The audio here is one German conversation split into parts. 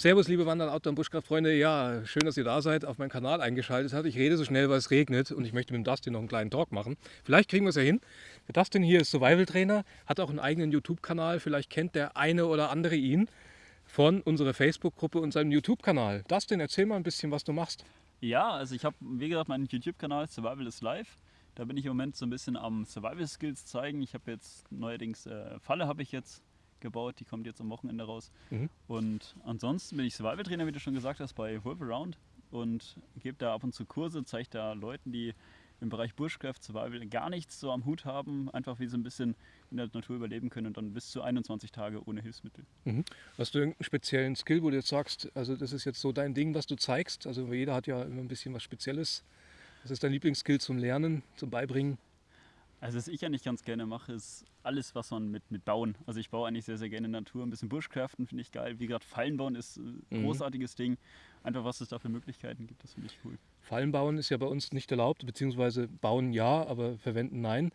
Servus, liebe Wandern, Outdoor- und Buschkraftfreunde. Ja, schön, dass ihr da seid, auf meinen Kanal eingeschaltet habt. Ich rede so schnell, weil es regnet und ich möchte mit dem Dustin noch einen kleinen Talk machen. Vielleicht kriegen wir es ja hin. Der Dustin hier ist Survival-Trainer, hat auch einen eigenen YouTube-Kanal. Vielleicht kennt der eine oder andere ihn von unserer Facebook-Gruppe und seinem YouTube-Kanal. Dustin, erzähl mal ein bisschen, was du machst. Ja, also ich habe, wie gesagt, meinen YouTube-Kanal Survival is Life. Da bin ich im Moment so ein bisschen am Survival-Skills zeigen. Ich habe jetzt neuerdings äh, Falle habe ich jetzt gebaut, die kommt jetzt am Wochenende raus. Mhm. Und ansonsten bin ich Survival-Trainer, wie du schon gesagt hast, bei Wolf Around und gebe da ab und zu Kurse, zeige da Leuten, die im Bereich Bushcraft Survival gar nichts so am Hut haben, einfach wie sie ein bisschen in der Natur überleben können und dann bis zu 21 Tage ohne Hilfsmittel. Mhm. Hast du irgendeinen speziellen Skill, wo du jetzt sagst, also das ist jetzt so dein Ding, was du zeigst? Also jeder hat ja immer ein bisschen was Spezielles. Was ist dein Lieblingsskill zum Lernen, zum Beibringen? Also was ich eigentlich ganz gerne mache, ist alles, was man mit, mit Bauen. Also ich baue eigentlich sehr, sehr gerne Natur. Ein bisschen Bushcraften finde ich geil. Wie gesagt, Fallen bauen ist ein mhm. großartiges Ding. Einfach was es da für Möglichkeiten gibt, das finde ich cool. Fallen bauen ist ja bei uns nicht erlaubt, beziehungsweise bauen ja, aber verwenden nein.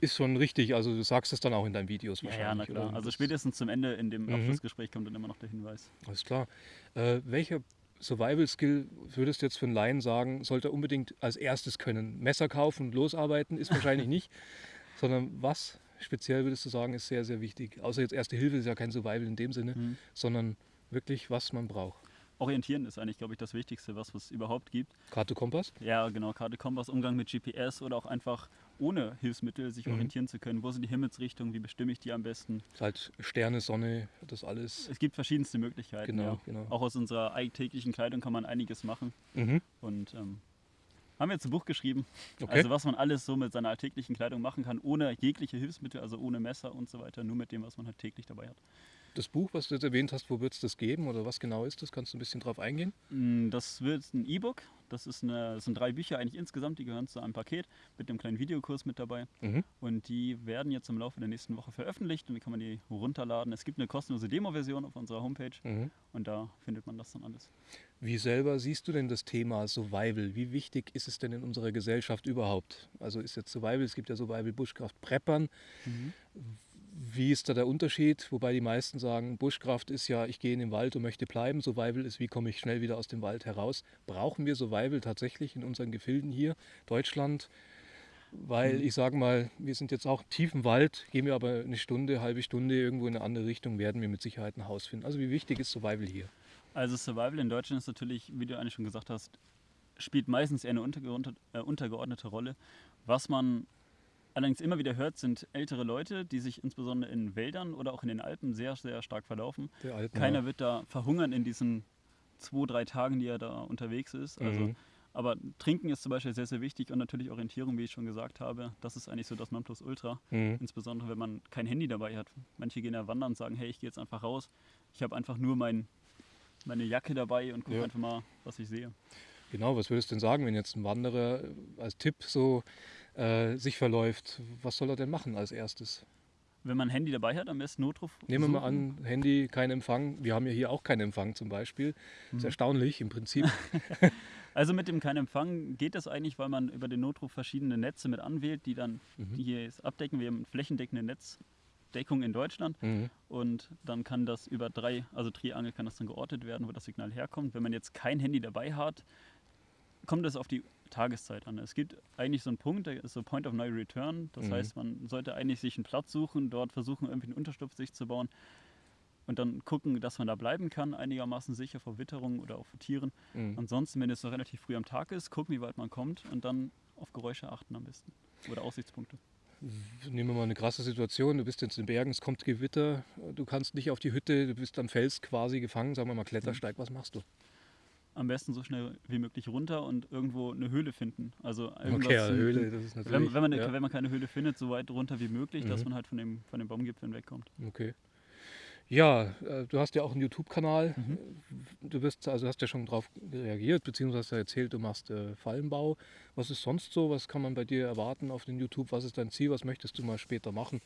Ist schon richtig, also du sagst es dann auch in deinen Videos wahrscheinlich. Ja, na klar. Oder? Also spätestens zum Ende in dem mhm. Abschlussgespräch kommt dann immer noch der Hinweis. Alles klar. Äh, welcher Survival-Skill würdest du jetzt für einen Laien sagen, sollte er unbedingt als erstes können? Messer kaufen und losarbeiten ist wahrscheinlich nicht, sondern was speziell würdest du sagen, ist sehr, sehr wichtig? Außer jetzt Erste Hilfe ist ja kein Survival in dem Sinne, mhm. sondern wirklich, was man braucht. Orientieren ist eigentlich, glaube ich, das Wichtigste, was es überhaupt gibt. Karte Kompass? Ja, genau, Karte Kompass, Umgang mit GPS oder auch einfach ohne Hilfsmittel sich mhm. orientieren zu können. Wo sind die Himmelsrichtungen? Wie bestimme ich die am besten? Halt Sterne, Sonne, das alles. Es gibt verschiedenste Möglichkeiten. Genau, ja. genau. Auch aus unserer alltäglichen Kleidung kann man einiges machen. Mhm. Und ähm, haben wir jetzt ein Buch geschrieben. Okay. Also was man alles so mit seiner alltäglichen Kleidung machen kann, ohne jegliche Hilfsmittel, also ohne Messer und so weiter, nur mit dem, was man halt täglich dabei hat. Das Buch, was du jetzt erwähnt hast, wo wird es das geben oder was genau ist das? Kannst du ein bisschen drauf eingehen? Mm, das wird ein E-Book. Das, ist eine, das sind drei Bücher eigentlich insgesamt, die gehören zu einem Paket mit einem kleinen Videokurs mit dabei. Mhm. Und die werden jetzt im Laufe der nächsten Woche veröffentlicht und dann kann man die runterladen. Es gibt eine kostenlose Demo-Version auf unserer Homepage mhm. und da findet man das dann alles. Wie selber siehst du denn das Thema Survival? Wie wichtig ist es denn in unserer Gesellschaft überhaupt? Also ist jetzt Survival, es gibt ja Survival Bushcraft Preppern. Mhm. Wie ist da der Unterschied? Wobei die meisten sagen, Bushcraft ist ja, ich gehe in den Wald und möchte bleiben. Survival ist, wie komme ich schnell wieder aus dem Wald heraus. Brauchen wir Survival tatsächlich in unseren Gefilden hier, Deutschland? Weil mhm. ich sage mal, wir sind jetzt auch tief im Wald, gehen wir aber eine Stunde, halbe Stunde irgendwo in eine andere Richtung, werden wir mit Sicherheit ein Haus finden. Also wie wichtig ist Survival hier? Also Survival in Deutschland ist natürlich, wie du eigentlich schon gesagt hast, spielt meistens eher eine untergeordnete, äh, untergeordnete Rolle. Was man allerdings immer wieder hört, sind ältere Leute, die sich insbesondere in Wäldern oder auch in den Alpen sehr, sehr stark verlaufen. Alpen, Keiner ja. wird da verhungern in diesen zwei, drei Tagen, die er da unterwegs ist. Also, mhm. Aber Trinken ist zum Beispiel sehr, sehr wichtig und natürlich Orientierung, wie ich schon gesagt habe. Das ist eigentlich so das Nonplusultra. Mhm. Insbesondere, wenn man kein Handy dabei hat. Manche gehen ja wandern und sagen, hey, ich gehe jetzt einfach raus. Ich habe einfach nur mein, meine Jacke dabei und gucke ja. einfach mal, was ich sehe. Genau, was würdest du denn sagen, wenn jetzt ein Wanderer als Tipp so äh, sich verläuft, was soll er denn machen als erstes? Wenn man ein Handy dabei hat, am besten Notruf. Nehmen wir mal an, Handy, kein Empfang. Wir haben ja hier auch keinen Empfang zum Beispiel. Das ist mhm. erstaunlich im Prinzip. also mit dem kein Empfang geht das eigentlich, weil man über den Notruf verschiedene Netze mit anwählt, die dann mhm. die hier abdecken. Wir haben flächendeckende Netzdeckung in Deutschland mhm. und dann kann das über drei, also Triangel kann das dann geortet werden, wo das Signal herkommt. Wenn man jetzt kein Handy dabei hat, kommt es auf die Tageszeit an. Es gibt eigentlich so einen Punkt, der ist so Point of No Return. Das mhm. heißt, man sollte eigentlich sich einen Platz suchen, dort versuchen, irgendwie einen Unterstupf sich zu bauen und dann gucken, dass man da bleiben kann, einigermaßen sicher vor Witterungen oder auch vor Tieren. Mhm. Ansonsten, wenn es noch relativ früh am Tag ist, gucken, wie weit man kommt und dann auf Geräusche achten am besten oder Aussichtspunkte. Nehmen wir mal eine krasse Situation, du bist jetzt in den Bergen, es kommt Gewitter, du kannst nicht auf die Hütte, du bist am Fels quasi gefangen, sagen wir mal Klettersteig, was machst du? Am besten so schnell wie möglich runter und irgendwo eine Höhle finden. Also okay, ja, Höhle, das ist natürlich. Wenn, wenn, man, ja. wenn man keine Höhle findet, so weit runter wie möglich, mhm. dass man halt von, dem, von den Baumgipfeln wegkommt. Okay. Ja, äh, du hast ja auch einen YouTube-Kanal. Mhm. Du bist, also hast ja schon darauf reagiert, beziehungsweise hast ja erzählt, du machst äh, Fallenbau. Was ist sonst so? Was kann man bei dir erwarten auf den YouTube? Was ist dein Ziel? Was möchtest du mal später machen?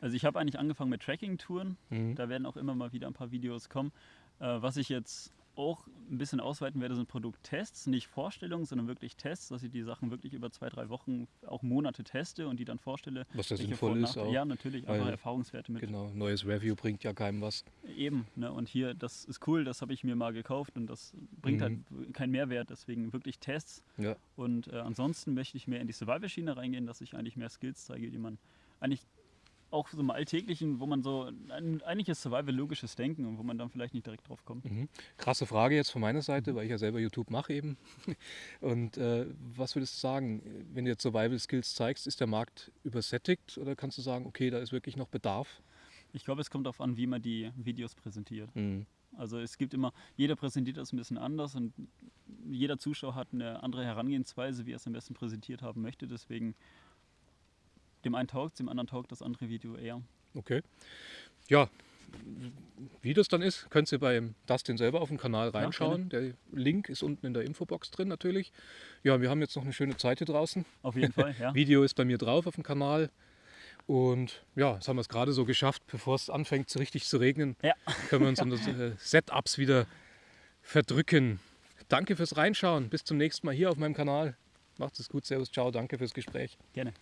Also ich habe eigentlich angefangen mit Tracking-Touren. Mhm. Da werden auch immer mal wieder ein paar Videos kommen. Äh, was ich jetzt auch ein bisschen ausweiten werde, sind Produkttests, nicht Vorstellungen, sondern wirklich Tests, dass ich die Sachen wirklich über zwei, drei Wochen, auch Monate teste und die dann vorstelle. Was da sinnvoll ist auch. Ja, natürlich, einfach Erfahrungswerte mit. Genau, neues Review bringt ja keinem was. Eben, ne? und hier, das ist cool, das habe ich mir mal gekauft und das bringt halt mhm. halt keinen Mehrwert, deswegen wirklich Tests. Ja. Und äh, ansonsten möchte ich mehr in die Survival-Schiene reingehen, dass ich eigentlich mehr Skills zeige, die man eigentlich auch so im Alltäglichen, wo man so ein, eigentlich ist Survival logisches Denken und wo man dann vielleicht nicht direkt drauf kommt. Mhm. Krasse Frage jetzt von meiner Seite, mhm. weil ich ja selber YouTube mache eben. Und äh, was würdest du sagen, wenn du jetzt Survival Skills zeigst, ist der Markt übersättigt oder kannst du sagen, okay, da ist wirklich noch Bedarf? Ich glaube, es kommt darauf an, wie man die Videos präsentiert. Mhm. Also es gibt immer, jeder präsentiert das ein bisschen anders und jeder Zuschauer hat eine andere Herangehensweise, wie er es am besten präsentiert haben möchte. Deswegen dem einen taugt dem anderen taugt das andere Video eher. Okay. Ja, wie das dann ist, könnt ihr beim Dustin selber auf dem Kanal reinschauen. Ja, der Link ist unten in der Infobox drin natürlich. Ja, wir haben jetzt noch eine schöne Zeit hier draußen. Auf jeden Fall, ja. Video ist bei mir drauf auf dem Kanal. Und ja, jetzt haben wir es gerade so geschafft, bevor es anfängt, so richtig zu regnen, ja. können wir uns unsere äh, Setups wieder verdrücken. Danke fürs Reinschauen. Bis zum nächsten Mal hier auf meinem Kanal. Macht es gut. Servus, ciao. Danke fürs Gespräch. Gerne.